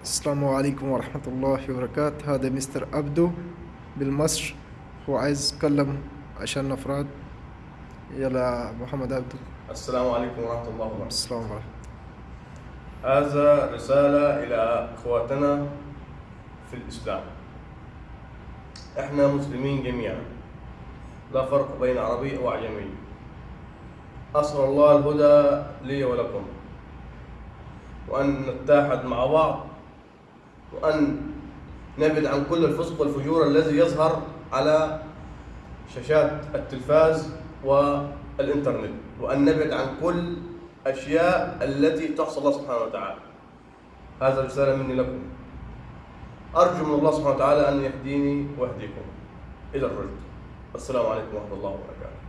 السلام عليكم ورحمة الله وبركاته. هذا مستر أبدو بالمصر. هو عايز يتكلم عشان أفراد يلا محمد أبدو السلام عليكم ورحمة الله وبركاته. السلام عليكم. هذا رسالة إلى إخواتنا في الإسلام. إحنا مسلمين جميعا. لا فرق بين عربي أو أعجمي. أسأل الله الهدى لي ولكم. وأن نتحد مع بعض وأن نبعد عن كل الفسق والفجور الذي يظهر على شاشات التلفاز والإنترنت وأن نبعد عن كل أشياء التي تعصى الله سبحانه وتعالى. هذا رسالة مني لكم. أرجو من الله سبحانه وتعالى أن يهديني ويهديكم. إلى الرشد. السلام عليكم ورحمة الله وبركاته.